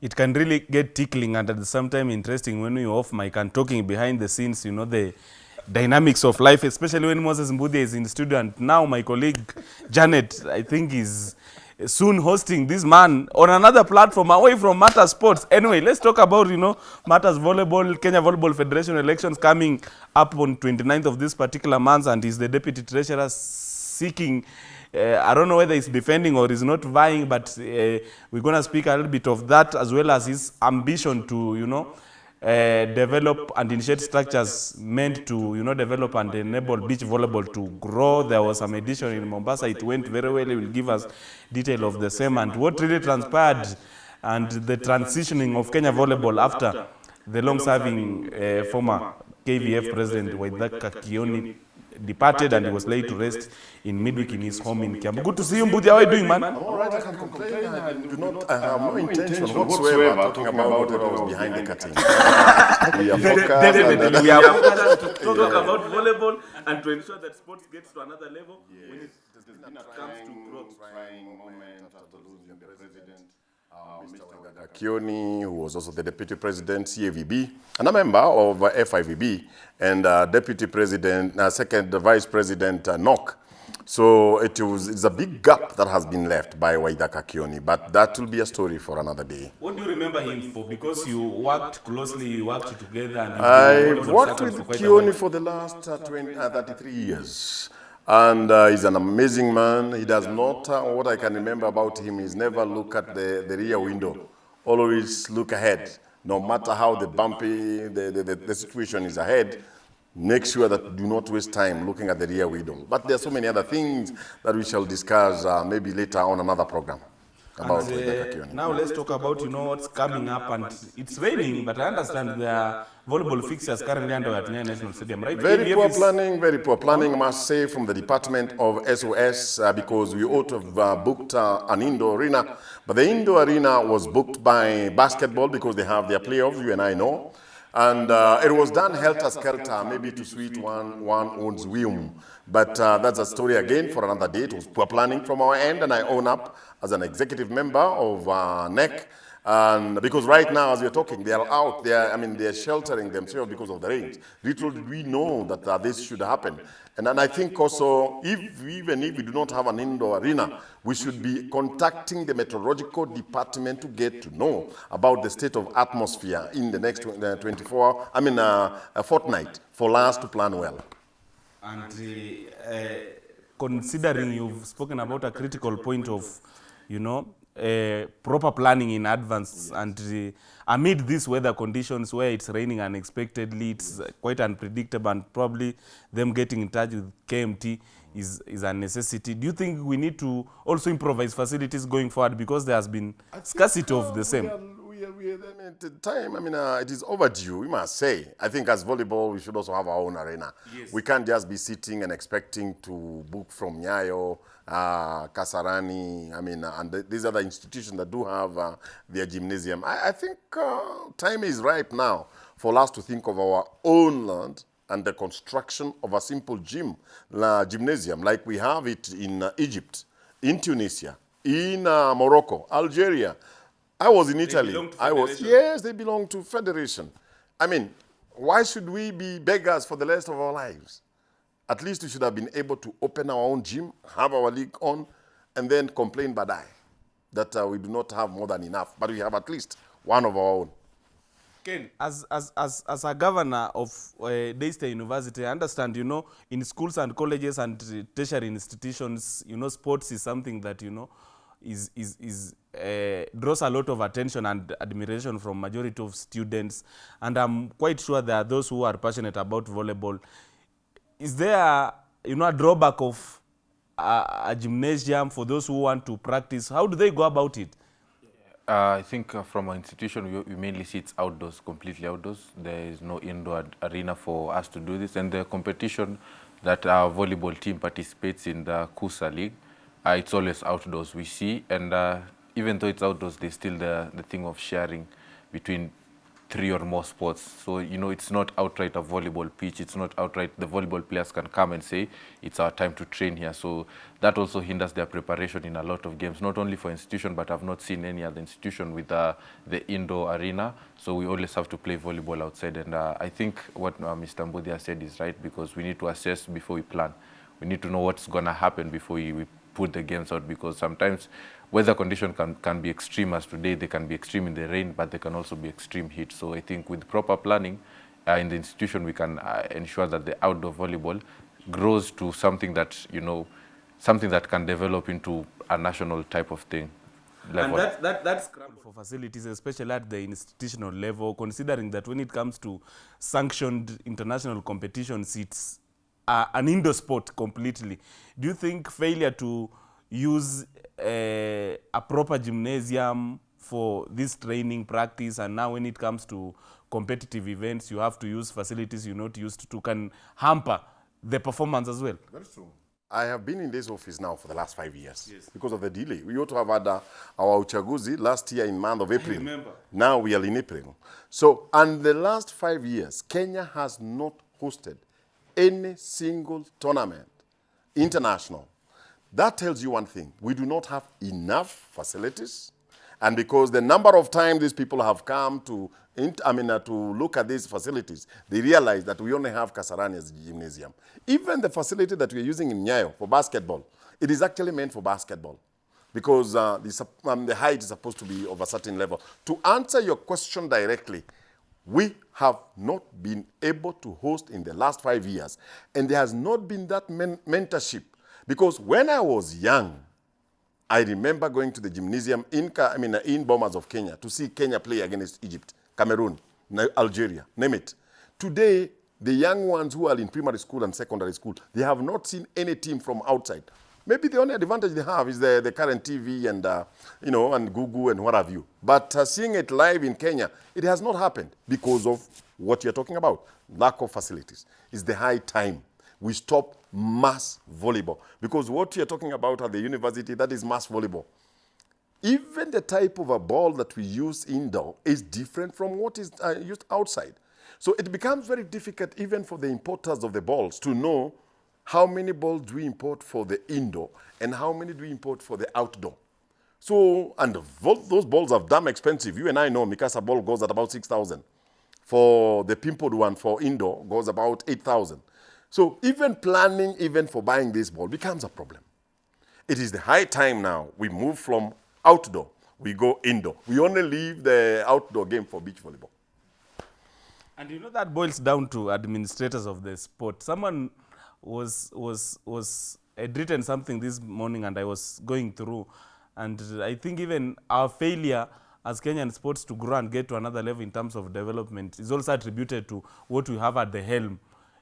it can really get tickling and at the same time interesting when you're off mic and talking behind the scenes, you know, the dynamics of life, especially when Moses Mbudia is in the studio. And now my colleague Janet, I think, is soon hosting this man on another platform away from Matters Sports. Anyway, let's talk about, you know, Matters Volleyball, Kenya Volleyball Federation elections coming up on 29th of this particular month and is the deputy treasurer seeking uh, I don't know whether he's defending or he's not vying, but uh, we're going to speak a little bit of that as well as his ambition to, you know, uh, develop and initiate structures meant to, you know, develop and enable beach volleyball to grow. There was some edition in Mombasa. It went very well. He will give us detail of the same and what really transpired and the transitioning of Kenya volleyball after the long-serving uh, former KVF president Waithaka Kioni departed and he was laid to rest in midweek in his home in Kiambu. Good to see you, Mbudi. How are you doing, man? I'm all right, I can complain. I do not, I have no intention whatsoever talking about what was behind the curtain. we are focused. Definitely, uh, we are focused to talk about volleyball and to ensure that sports gets to another level when it comes to growth. Kioni, who was also the deputy president, CAVB, and a member of uh, FIVB, and uh, deputy president, uh, second vice president, uh, NOC. So it was, it's a big gap that has been left by Waithaka Kioni, but that will be a story for another day. What do you remember him for? Because you worked closely, you worked together. And I worked with Kioni for the last uh, 20, uh, 33 years. And uh, he's an amazing man. He does not, uh, what I can remember about him is never look at the, the rear window. Always look ahead. No matter how the bumpy, the, the, the, the situation is ahead, make sure that do not waste time looking at the rear window. But there are so many other things that we shall discuss uh, maybe later on another program. About and, uh, now let's talk about you know what's coming up and it's raining but I understand there are volleyball fixtures currently under at the National Stadium right? Very poor planning, very poor planning I must say from the Department of SOS uh, because we ought to have uh, booked uh, an indoor arena but the indoor arena was booked by basketball because they have their playoffs, you and I know. And uh, it was done helter-skelter, maybe to suit one, one own's whim. But uh, that's a story again for another day. It was poor planning from our end, and I own up as an executive member of uh, NEC. And because right now, as we're talking, they are out there, I mean, they're sheltering themselves because of the rain. Little did we know that uh, this should happen. And then I think also, if even if we do not have an indoor arena, we should be contacting the meteorological department to get to know about the state of atmosphere in the next 24, I mean, uh, a fortnight for us to plan well. And uh, uh, considering you've spoken about a critical point of, you know, uh, proper planning in advance yes. and uh, amid these weather conditions where it's raining unexpectedly, it's uh, quite unpredictable and probably them getting in touch with KMD is, is a necessity. Do you think we need to also improvise facilities going forward because there has been scarcity of the same? We are, we are, I mean, the time, I mean, uh, it is overdue, we must say. I think as volleyball, we should also have our own arena. Yes. We can't just be sitting and expecting to book from Nyayo, uh, Kasarani, I mean, uh, and th these other institutions that do have uh, their gymnasium. I, I think uh, time is ripe now for us to think of our own land and the construction of a simple gym, uh, gymnasium, like we have it in uh, Egypt, in Tunisia, in uh, Morocco, Algeria. I was in They Italy. I was, yes, they belong to federation. I mean, why should we be beggars for the rest of our lives? At least we should have been able to open our own gym, have our league on, and then complain badai that uh, we do not have more than enough. But we have at least one of our own. Ken, as, as, as, as a governor of uh, Daystar University, I understand, you know, in schools and colleges and uh, tertiary institutions, you know, sports is something that, you know, is, is, is uh, draws a lot of attention and admiration from majority of students. And I'm quite sure there are those who are passionate about volleyball. Is there, you know, a drawback of a, a gymnasium for those who want to practice? How do they go about it? Uh, I think uh, from our institution, we, we mainly see it's outdoors, completely outdoors. There is no indoor arena for us to do this. And the competition that our volleyball team participates in, the KUSA League, uh, it's always outdoors, we see. And uh, even though it's outdoors, there's still the, the thing of sharing between three or more sports. So, you know, it's not outright a volleyball pitch. It's not outright the volleyball players can come and say, it's our time to train here. So that also hinders their preparation in a lot of games, not only for institution, but I've not seen any other institution with uh, the indoor arena. So we always have to play volleyball outside. And uh, I think what uh, Mr. Mbudia said is right, because we need to assess before we plan. We need to know what's going to happen before we, we put the games out, because sometimes weather condition can, can be extreme as today. They can be extreme in the rain, but they can also be extreme heat. So I think with proper planning uh, in the institution, we can uh, ensure that the outdoor volleyball grows to something that, you know, something that can develop into a national type of thing. And that, that, that's scramble for facilities, especially at the institutional level, considering that when it comes to sanctioned international competitions, it's uh, an indoor sport completely. Do you think failure to use uh, a proper gymnasium for this training practice and now when it comes to competitive events you have to use facilities you're not used to can hamper the performance as well That's true. I have been in this office now for the last five years yes. because of the delay. We ought to have had uh, our uchaguzi last year in month of April. remember. Now we are in April. So, and the last five years, Kenya has not hosted any single tournament, international. That tells you one thing. We do not have enough facilities. And because the number of times these people have come to, I mean, uh, to look at these facilities, they realize that we only have Kasarani as gymnasium. Even the facility that we're using in Nyayo for basketball, it is actually meant for basketball because uh, the, um, the height is supposed to be of a certain level. To answer your question directly, we have not been able to host in the last five years, and there has not been that men mentorship. Because when I was young, I remember going to the gymnasium in, I mean, in Bomas of Kenya to see Kenya play against Egypt, Cameroon, Algeria, name it. Today, the young ones who are in primary school and secondary school, they have not seen any team from outside. Maybe the only advantage they have is the, the current TV and, uh, you know, and Google and what have you. But uh, seeing it live in Kenya, it has not happened because of what you're talking about, lack of facilities. It's the high time we stop mass volleyball. Because what you're talking about at the university, that is mass volleyball. Even the type of a ball that we use indoor is different from what is uh, used outside. So it becomes very difficult even for the importers of the balls to know how many balls do we import for the indoor and how many do we import for the outdoor. So, and those balls are damn expensive. You and I know Mikasa ball goes at about 6,000. For the pimpled one for indoor goes about 8,000. So even planning even for buying this ball becomes a problem. It is the high time now we move from outdoor, we go indoor. We only leave the outdoor game for beach volleyball. And you know that boils down to administrators of the sport. Someone was was was had written something this morning and I was going through and I think even our failure as Kenyan sports to grow and get to another level in terms of development is also attributed to what we have at the helm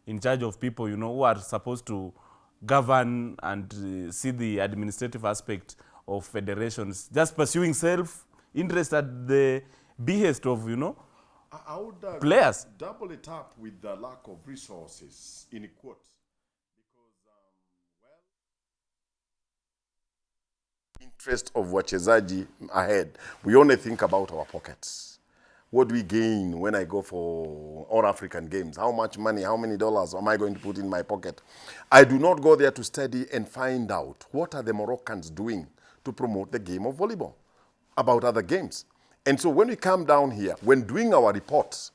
in charge of people, you know, who are supposed to govern and uh, see the administrative aspect of federations, just pursuing self-interest at the behest of, you know, I would uh, players. double it up with the lack of resources in quotes. Because, um, well, interest of wachezaji ahead, we only think about our pockets what do we gain when I go for all African games? How much money, how many dollars am I going to put in my pocket? I do not go there to study and find out what are the Moroccans doing to promote the game of volleyball about other games. And so when we come down here, when doing our reports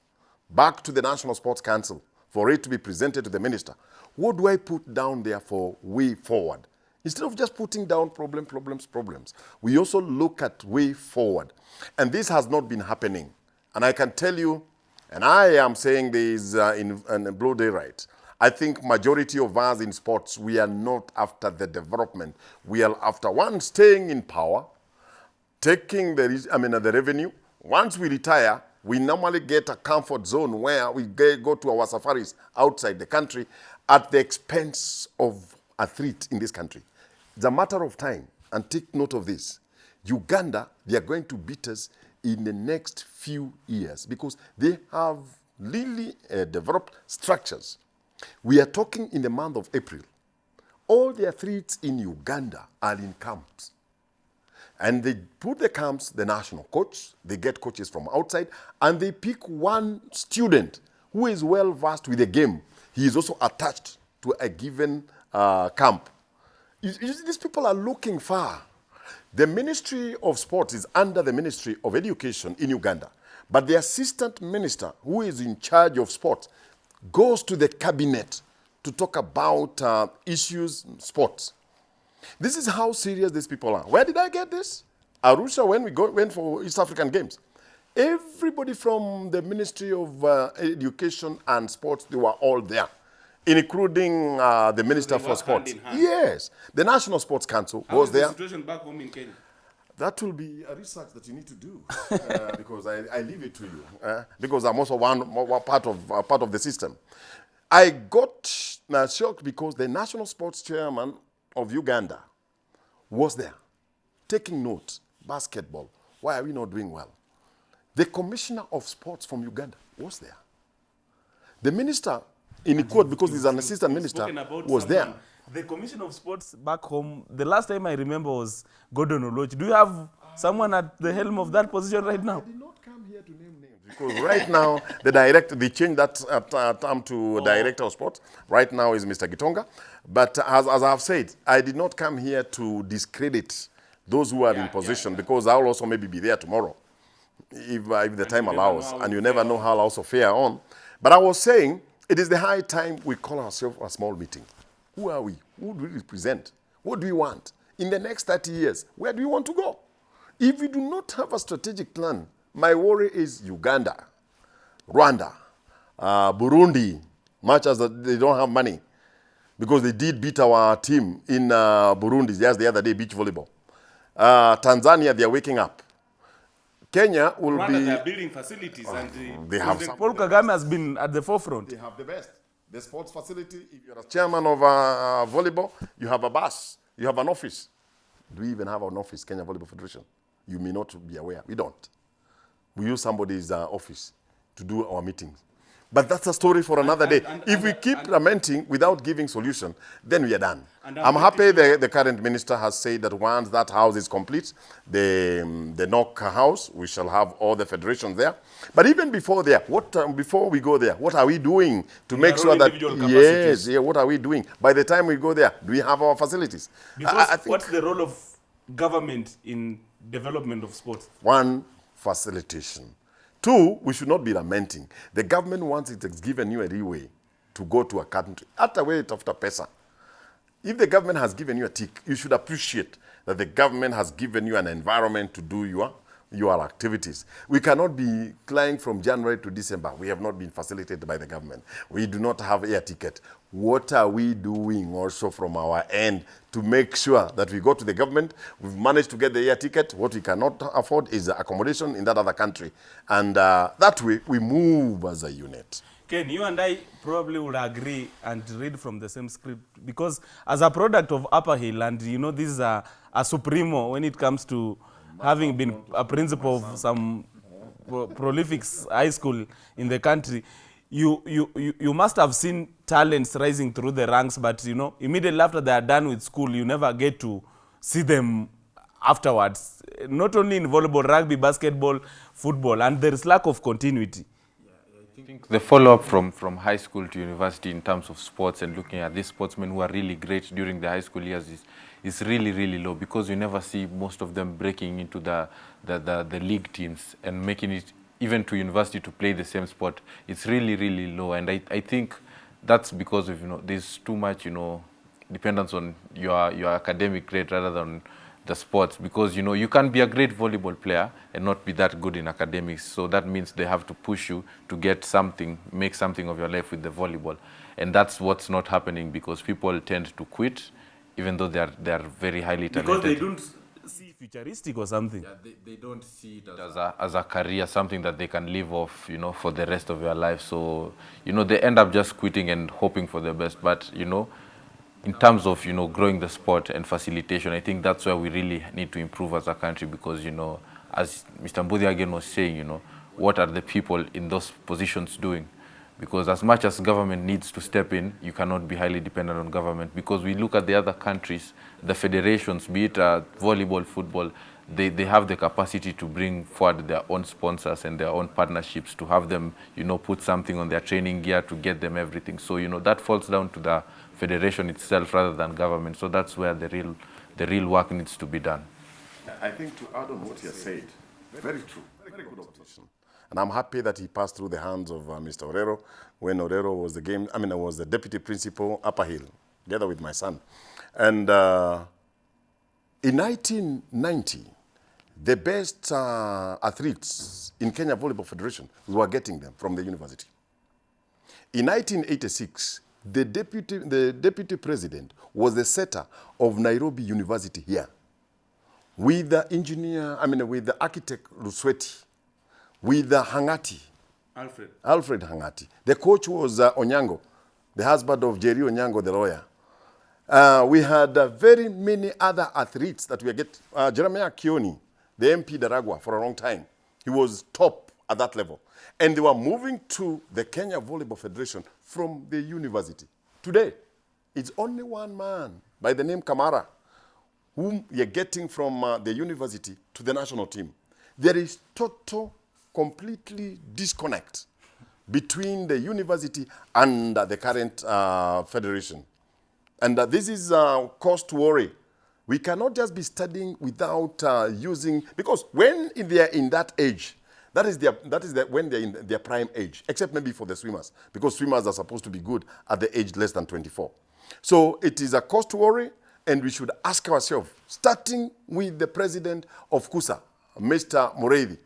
back to the National Sports Council for it to be presented to the minister, what do I put down there for way forward? Instead of just putting down problem, problems, problems, we also look at way forward. And this has not been happening. And I can tell you, and I am saying this uh, in, in Blue Day Right, I think majority of us in sports, we are not after the development. We are after one, staying in power, taking the, I mean, uh, the revenue. Once we retire, we normally get a comfort zone where we go to our safaris outside the country at the expense of athletes in this country. It's a matter of time, and take note of this. Uganda, they are going to beat us in the next few years because they have really uh, developed structures. We are talking in the month of April. All the athletes in Uganda are in camps. And they put the camps, the national coach, they get coaches from outside, and they pick one student who is well versed with the game. He is also attached to a given uh, camp. You- you these people are looking far. The Ministry of Sports is under the Ministry of Education in Uganda, but the assistant minister who is in charge of sports goes to the cabinet to talk about uh, issues sports. This is how serious these people are. Where did I get this? Arusha, when we go, went for East African Games. Everybody from the Ministry of uh, Education and Sports, they were all there, including uh, the Minister for Sports. hand hand. Yes, the National Sports Council was there. situation back home in Kenya? That will be a research that you need to do uh, because I, I leave it to you uh, because I'm also one, one part of uh, part of the system. I got shocked because the national sports chairman of Uganda was there taking note Basketball, why are we not doing well? The commissioner of sports from Uganda was there. The minister in court because he's an assistant minister about was there. The Commission of Sports back home, the last time I remember was Gordon Oloo. Do you have someone at the helm of that position right now? I did not come here to name names because right now the director they changed that uh, uh, term to director of sports. Right now is Mr. Gitonga, but as, as I've said, I did not come here to discredit those who are in position because I'll also maybe be there tomorrow if, uh, if the time allows, and you never know how I'll also fare on. But I was saying it is the high time we call ourselves a small meeting. Who are we? Who do we represent? What do we want? In the next 30 years, where do we want to go? If we do not have a strategic plan, my worry is Uganda, Rwanda, uh, Burundi, much as they don't have money, because they did beat our team in uh, Burundi just the other day, beach volleyball. Uh, Tanzania, they are waking up. Kenya will Rwanda, be. they are building facilities and uh, they have some- Paul Kagame has been at the forefront. They have the best. The sports facility, if you're a chairman of uh, volleyball, you have a bus, you have an office. Do we even have an office, Kenya Volleyball Federation? You may not be aware. We don't. We use somebody's uh, office to do our meetings. But that's a story for another day. and- if we keep lamenting without giving solution, then we are done. I'm happy the, the current minister has said that once that house is complete, the, um, the NOC house, we shall have all the federations there. But even before there, what, um, before we go there, what are we doing to make sure that, yes, yeah, what are we doing? By the time we go there, do we have our facilities? Because I, I what's the role of government in development of sports? One, facilitation. Two, we should not be lamenting. The government, once it has given you a leeway to go to a country, hata wewe tafuta pesa. If the government has given you a tick, you should appreciate that the government has given you an environment to do your, your activities. We cannot be flying from January to December. We have not been facilitated by the government. We do not have air ticket. What are we doing also from our end to make sure that we go to the government, we've managed to get the air ticket. What we cannot afford is accommodation in that other country. And uh, that way, we move as a unit. Ken, you and I probably would agree and read from the same script because as a product of Upper Hill, and you know, this is a, a supremo when it comes to having been a principal of some pro- prolific high school in the country, you, you, you, must have seen talents rising through the ranks, but you know, immediately after they are done with school, you never get to see them afterwards. Not only in volleyball, rugby, basketball, football, and there is lack of continuity. I think the follow-up from, from high school to university in terms of sports and looking at these sportsmen who are really great during the high school years is, is really, really low because you never see most of them breaking into the, the, the, the league teams and making it even to university to play the same sport. It's really, really low. And I, I think that's because of, you know, there's too much, you know, dependence on your, your academic grade rather than the sports because you know you can be a great volleyball player and not be that good in academics so that means they have to push you to get something make something of your life with the volleyball and that's what's not happening because people tend to quit even though they are they are very highly talented Because they don't futuristic or something. they, they don't see it as a, as a career, something that they can live off, you know, for the rest of their life. So, you know, they end up just quitting and hoping for the best. But, you know, in terms of, you know, growing the sport and facilitation, I think that's where we really need to improve as a country because, you know, as Mr. Mbudi again was saying, you know, what are the people in those positions doing? Because as much as government needs to step in, you cannot be highly dependent on government. Because we look at the other countries, the federations, be it uh, volleyball, football, they, they have the capacity to bring forward their own sponsors and their own partnerships to have them, you know, put something on their training gear to get them everything. So, you know, that falls down to the federation itself rather than government. So that's where the real, the real work needs to be done. I think to add on what you said, very true, very good observation. And I'm happy that he passed through the hands of uh, Mr. Orero when Orero was the game, I mean, I was the deputy principal, Upper Hill, together with my son. And uh, in 1990, the best uh, athletes in Kenya Volleyball Federation, were getting them from the university. In 1986, the deputy, the deputy president was the setter of Nairobi University here with the engineer, I mean, with the architect Lusweti, with the Hangati, Alfred. Alfred Hangati. The coach was uh, Onyango, the husband of Jerry Onyango, the lawyer. Uh, we had uh, very many other athletes that we get. Uh, Jeremiah Kioni, the MP Ndaragwa, for a long time. He was top at that level. And they were moving to the Kenya Volleyball Federation from the university. Today, it's only one man by the name Kamara whom you're getting from uh, the university to the national team. There is total, completely disconnect between the university and uh, the current uh, federation. And uh, this is uh, to worry. We cannot just be studying without uh, using, because when they are in that age, that is, their, that is their, when they're in their prime age, except maybe for the swimmers, because swimmers are supposed to be good at the age less than 24. So it is a to worry, and we should ask ourselves, starting with the president of KUSA, Mr. Mureithi,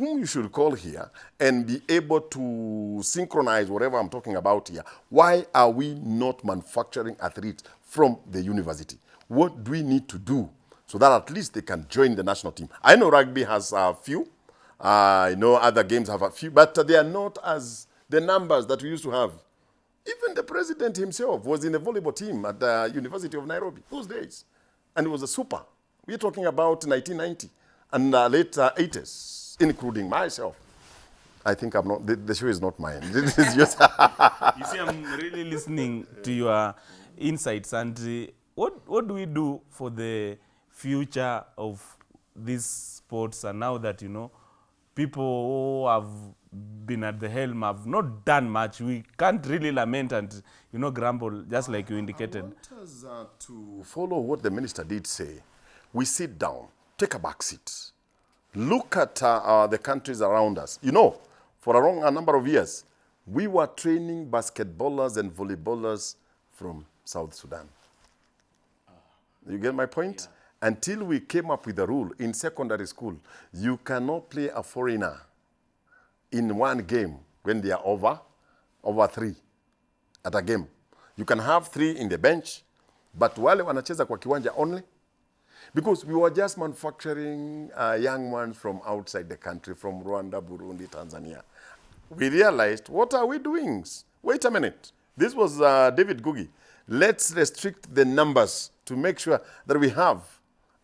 whom you should call here and be able to synchronize whatever I'm talking about here. Why are we not manufacturing athletes from the university? What do we need to do so that at least they can join the national team? I know rugby has a few. Uh, I know other games have a few, but they are not as the numbers that we used to have. Even the president himself was in the volleyball team at the University of Nairobi those days. And it was a super. We're talking about 1990 and uh, late uh, 80s, including myself. I think I'm not, the, the show is not mine. This is just, you see, I'm really listening to your insights. And uh, what, what do we do for the future of these sports? And now that, you know, people who have been at the helm have not done much, we can't really lament and, you know, grumble, just like you indicated. I want us uh, to follow what the minister did say. We sit down, take a back seat, look at uh, uh, the countries around us. You know, for a long a number of years, we were training basketballers and volleyballers from South Sudan. You get my point? Until we came up with a rule in secondary school, you cannot play a foreigner in one game when they are over, over three at a game. You can have three in the bench, but wale wanacheza kwa kiwanja only because we were just manufacturing uh, young ones from outside the country, from Rwanda, Burundi, Tanzania. We realized, what are we doing? Wait a minute. This was uh, David Gugi. Let's restrict the numbers to make sure that we have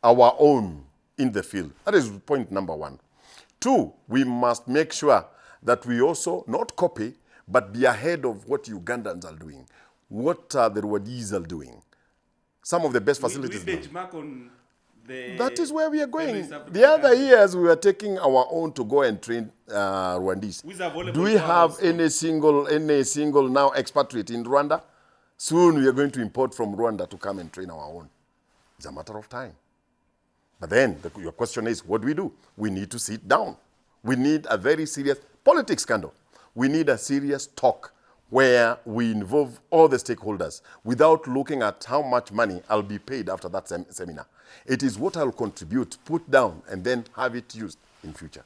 our own in the field. That is point number one. Two, we must make sure that we also not copy, but be ahead of what Ugandans are doing, what uh, the Rwandese are doing. Some of the best facilities. now. benchmark on the That is where we are going. The other years, we were taking our own to go and train uh, Rwandese. With a volleyball Do we have any single, any single now expatriate in Rwanda? Soon we are going to import from Rwanda to come and train our own. It's a matter of time. But then the, your question is, what do we do? We need to sit down. We need a very serious politics scandal. We need a serious talk where we involve all the stakeholders without looking at how much money I'll be paid after that sem- seminar. It is what I'll contribute, put down, and then have it used in future.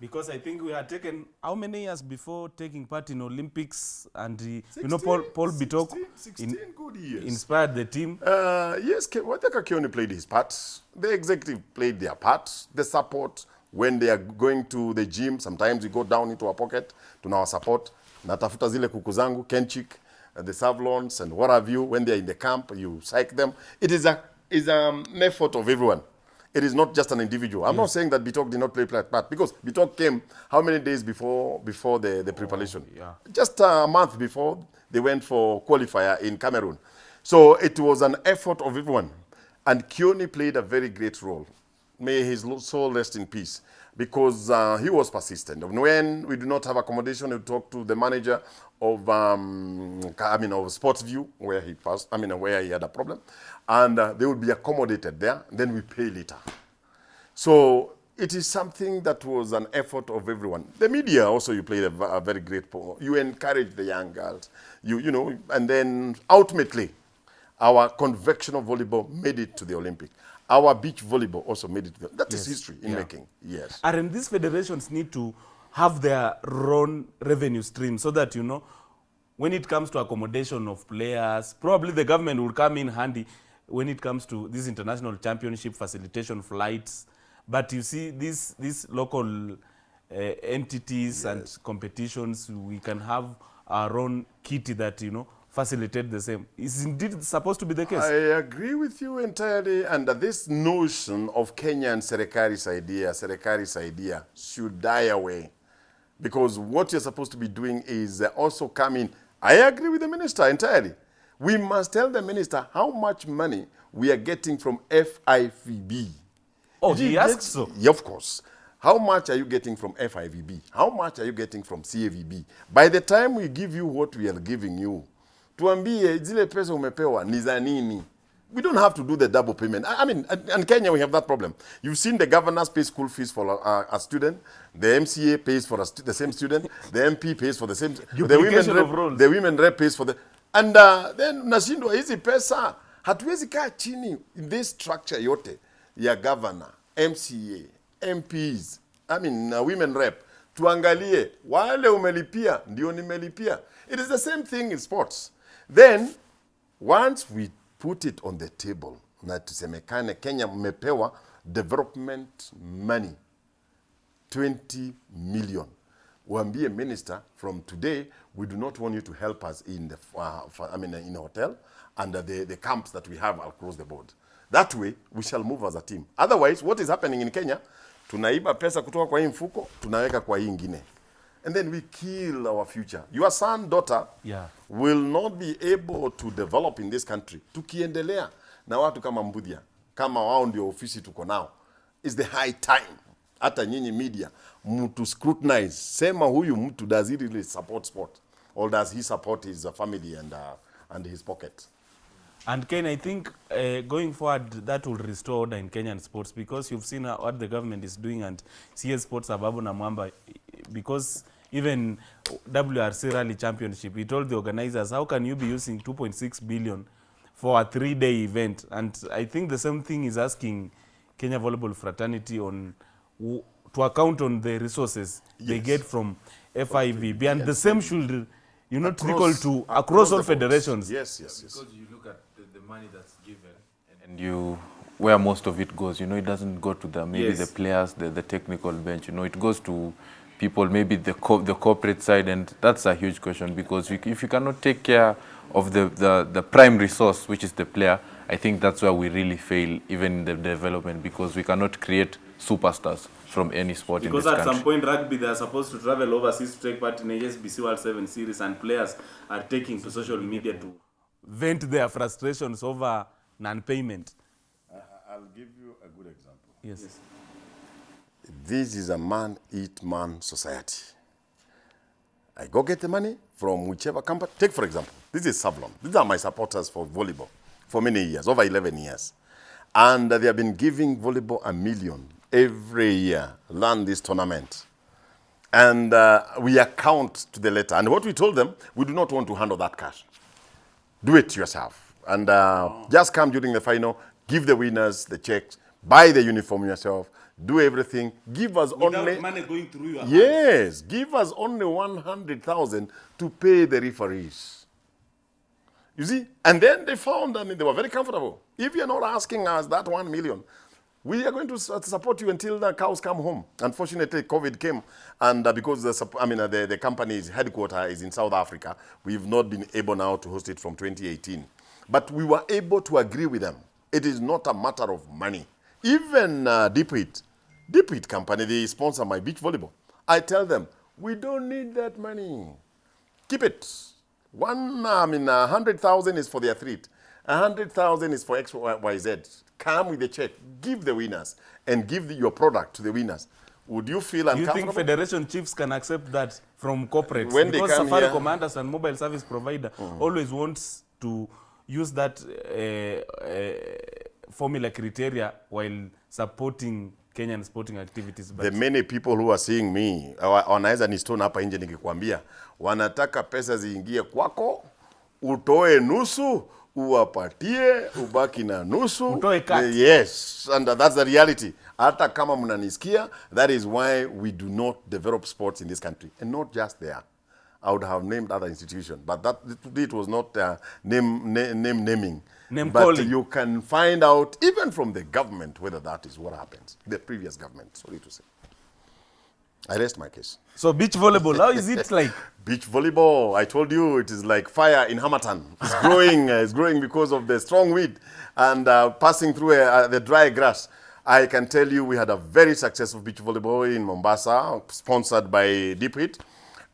Because I think we had taken how many years before taking part in Olympics and uh, you know Paul Paul Bitok 16, 16 good years. inspired the team. Uh, yes, Waithaka Kioni played his part. The executive played their part. The support, when they are going to the gym, sometimes we go down into our pocket to our support. Natafuta zile kuku zangu, Kenchik, uh, the Savlons and what have you. When they are in the camp, you psych them. It is a is an effort of everyone. It is not just an individual. I'm not saying that Bitok did not play that part because Bitok came how many days before before the, the preparation? Oh, yeah. Just a month before they went for qualifier in Cameroon. So it was an effort of everyone. And Kioni played a very great role. may his soul rest in peace, because uh, he was persistent. When we do not have accommodation, we talk to the manager of, um, I mean, of Sportsview, where he passed, I mean, where he had a problem, and uh, they would be accommodated there, then we pay later. So it is something that was an effort of everyone. The media also, you played a very great role. You encourage the young girls, you, you know, and then ultimately, our convectional volleyball made it to the Olympic. Our beach volleyball also made it. That is history in making. Yes. And these federations need to have their own revenue stream so that, you know, when it comes to accommodation of players, probably the government will come in handy when it comes to this international championship facilitation flights. But you see, these, these local uh, entities and competitions, we can have our own kitty that, you know, facilitate the same. Is indeed supposed to be the case? I agree with you entirely. And this notion of Kenya and Serikari's idea, Serikari's idea, should die away. Because what you're supposed to be doing is also coming. I agree with the minister entirely. We must tell the minister how much money we are getting from FIVB. Oh, he you asked so. Yeah, of course. How much are you getting from FIVB? How much are you getting from CAVB? By the time we give you what we are giving you, tuambie zile pesa umepewa ni za nini? We don't have to do the double payment. I, I mean, in Kenya we have that problem. You've seen the governors pay school fees for a, a student, the MCA pays for a stu- the same student, the MP pays for the same, the women rep, the women rep pays for the, and uh, then nashindwa hizi pesa hatuwezi kaa chini in this structure yote ya governor, MCA, MPs, I mean uh, women rep, tuangalie wale umelipia ndio nimelipia. It is the same thing in sports. Then once we put it on the table na tusemekane Kenya mmepewa development money 20 million. Waambie minister, from today, we do not want you to help us in the, uh, I mean, in hotel and the, the camps that we have across the board. That way, we shall move as a team. Otherwise, what is happening in Kenya, tunaiba pesa kutoka kwa hii mfuko, tunaweka kwa hii ingine. And then we kill our future. Your son, daughter, Yeah. will not be able to develop in this country tukiendelea na watu kama Mbudia, kama wao ndio ofisi tuko nao. Is the high time hata nyinyi media mtu scrutinize, sema huyu mtu does he really support sport or does he support his uh, family and, uh, and his pocket? And Ken, I think uh, going forward, that will restore order in Kenyan sports because you've seen how- what the government is doing and CS Sports Ababu na Mwamba, because even WRC Rally Championship, he told the organizers, how can you be using 2.6 billion for a three-day event? And I think the same thing is asking Kenya Volleyball Fraternity on to account on the resources they get from FIVB, and the same should, you know, trickle Across- to across across all federations. Yes, yes, yes. Because you look at the, the money that's given and you where most of it goes, you know, it doesn't go to the maybe Yes. the players, the, the technical bench, you know, it goes to people, maybe the co the corporate side, and that's a huge question because you, if you cannot take care of the, the, the prime resource, which is the player, I think that's where we really fail, even in the development, because we cannot create superstars from any sport Because in at this some point rugby they are supposed to travel overseas to take part in HSBC World 7 Series and players are taking to social media to vent their frustrations over non-payment. Uh, I'll give you a good example. Yes. This is a man eat man society. I go get the money from whichever company. Take, for example, this is Savlon. These are my supporters for volleyball for many years, over 11 years. And they have been giving volleyball a million every year, run this tournament. And uh, we account to the letter. And what we told them, we do not want to handle that cash do it yourself. And uh, just come during the final, give the winners the checks, buy the uniform yourself, do everything. Give us only money going through your yes, give us only one hundred thousand to pay the referees. You see, and then they found, I mean, they were very comfortable. If you're not asking us that one million, we are going to support you until the cows come home. Unfortunately, COVID came, and uh, because the, I mean, uh, the, the company's headquarters is in South Africa, we've not been able now to host it from 2018. But we were able to agree with them. It is not a matter of money. Even uh, Deep Heat company, they sponsor my beach volleyball. I tell them, we don't need that money. Keep it. One, I mean, a hundred thousand is for the athlete. A hundred thousand is for X, Y, Z. come with the check, give the winners, and give the, your product to the winners, would you feel Do you think federation chiefs can accept that from corporates? When they because Safari here- commanders and mobile service provider always wants to use that uh, uh, formula criteria while supporting Kenyan sporting activities. But the many people who are seeing me wanaweza ni stone hapa nje nikikwambia wanataka pesa ziingie kwako utoe nusu uwapatie ubaki na nusu yes and that's the reality hata kama mnanisikia that is why we do not develop sports in this country and not just there I would have named other institutions, but that it was not uh, name, name, name naming. Name but calling. you can find out even from the government whether that is what happens. The previous government, sorry to say. I rest my case. so beach volleyball, how is it like? Beach volleyball, I told you, it is like fire in harmattan. It's growing, uh, it's growing because of the strong wind and uh, passing through uh, the dry grass. I can tell you we had a very successful beach volleyball in Mombasa, sponsored by Deep Heat.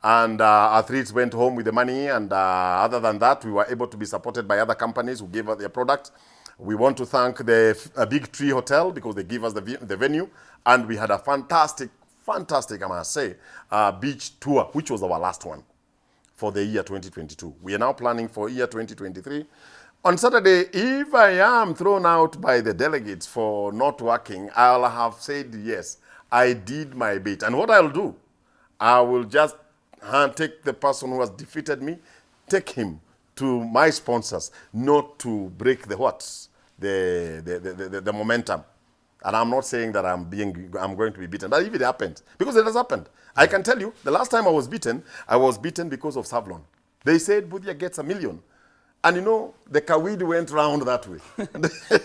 And uh, athletes went home with the money. And uh, other than that, we were able to be supported by other companies who gave us their product. We want to thank the uh, Big Tree Hotel because they give us the, the venue. And we had a fantastic, fantastic, I must say, uh, beach tour, which was our last one for the year 2022. We are now planning for year 2023. On Saturday, if I am thrown out by the delegates for not working, I'll have said yes, I did my bit. And what I'll do, I will just hand, take the person who has defeated me, take him to my sponsors, not to break the what, the, the, the, the, the momentum. And I'm not saying that I'm being, I'm going to be beaten. But if it happened, because it has happened, I can tell you, the last time I was beaten, I was beaten because of Savlon. They said Budia gets a million. And you know, the Kawid went round that way.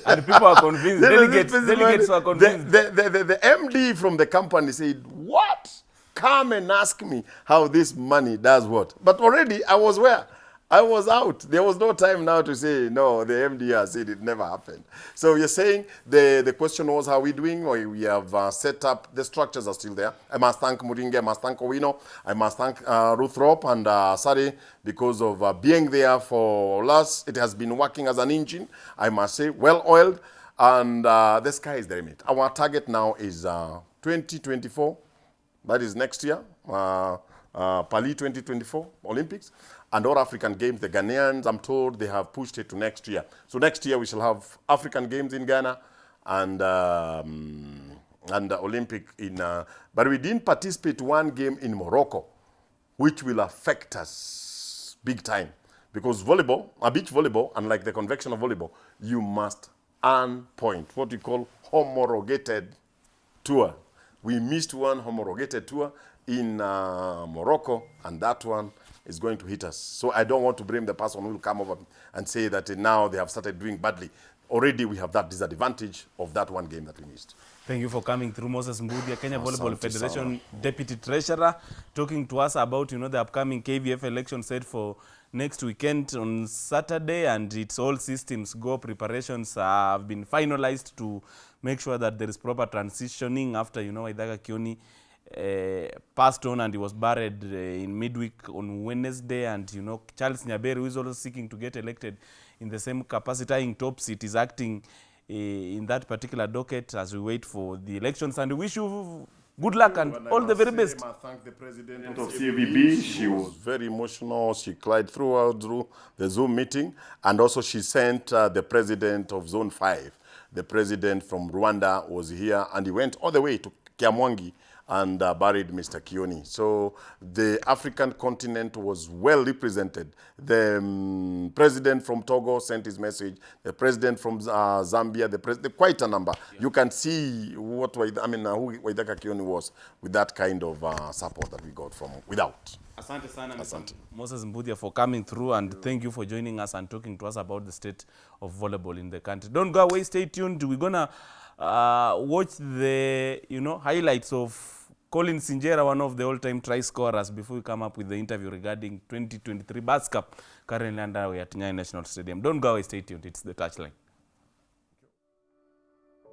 And people are convinced. Delegates, delegates are convinced. The, the, the, the, the MD from the company said, What? Come and ask me how this money does what. But already I was where? I was out. There was no time now to say, no, the MDR said it never happened. So you're saying the, the question was, how we doing? Or we have uh, set up, the structures are still there. I must thank Muringe, I must thank Owino, I must thank uh, Ruth Rope and uh, Sari because of uh, being there for us. It has been working as an engine, I must say, well oiled. And uh, the sky is the limit. Our target now is uh, 2024. That is next year, uh, uh, Pali 2024 Olympics. And all African Games, the Ghanaians, I'm told they have pushed it to next year. So next year we shall have African Games in Ghana and um, and Olympic in. Uh, but we didn't participate one game in Morocco, which will affect us big time because volleyball, a beach volleyball, unlike the conventional volleyball, you must earn point, what we call homologated tour. We missed one homologated tour in uh, Morocco, and that one is going to hit us. So I don't want to blame the person who will come over and say that uh, now they have started doing badly. Already we have that disadvantage of that one game that we missed. Thank you for coming through, Moses Mbudia, Kenya Volleyball Federation Deputy Treasurer, talking to us about you know the upcoming KVF election set for next weekend on Saturday, and it's all systems go. Preparations have been finalized to make sure that there is proper transitioning after you know idaga Kioni uh, passed on and he was buried uh, in midweek on Wednesday, and you know Charles Nyaberi, who is also seeking to get elected in the same capacity, in top seat, is acting uh, in that particular docket as we wait for the elections. And we wish you good luck and all the very best. I thank the president of CVB. She was very emotional. She cried throughout through the Zoom meeting. And also she sent uh, the president of Zone 5. The president from Rwanda was here and he went all the way to Kiamwangi and uh, buried Mr. Kioni. So the African continent was well represented. The um, president from Togo sent his message. The president from uh, Zambia, the president, quite a number. You can see what Waid- I mean, uh, who Waithaka Kioni was with that kind of uh, support that we got from without. Asante sana Mr. Moses Mbudia for coming through and thank you for joining us and talking to us about the state of volleyball in the country. Don't go away, stay tuned. We're gonna uh, watch the you know highlights of Collins Injera, one of the all-time try scorers, before we come up with the interview regarding 2023 Bas Cup currently underway at Nyayo National Stadium. Don't go away, stay tuned. It's the touchline.